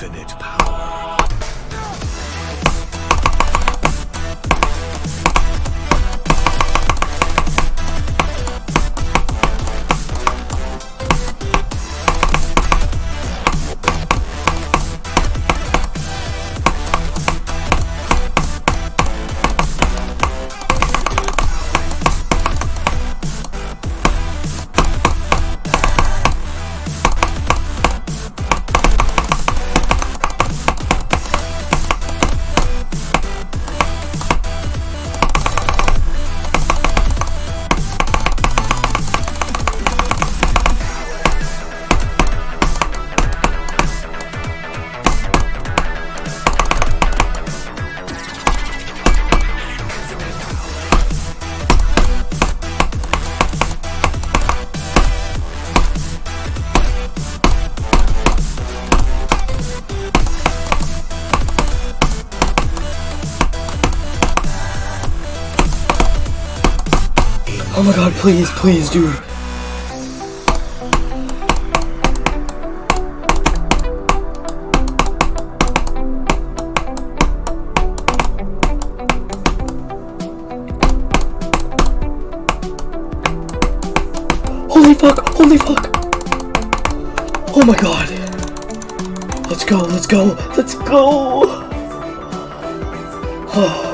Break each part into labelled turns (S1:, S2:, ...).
S1: infinite power. Oh my god, please, please, dude. Holy fuck, holy fuck. Oh my god. Let's go, let's go, let's go. Oh.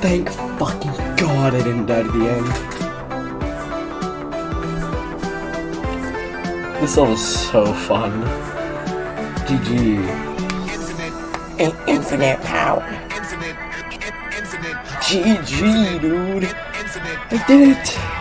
S1: Thank fucking god I didn't die to the end. This all was so fun. GG.
S2: In- infinite power.
S1: GG, dude. I did it.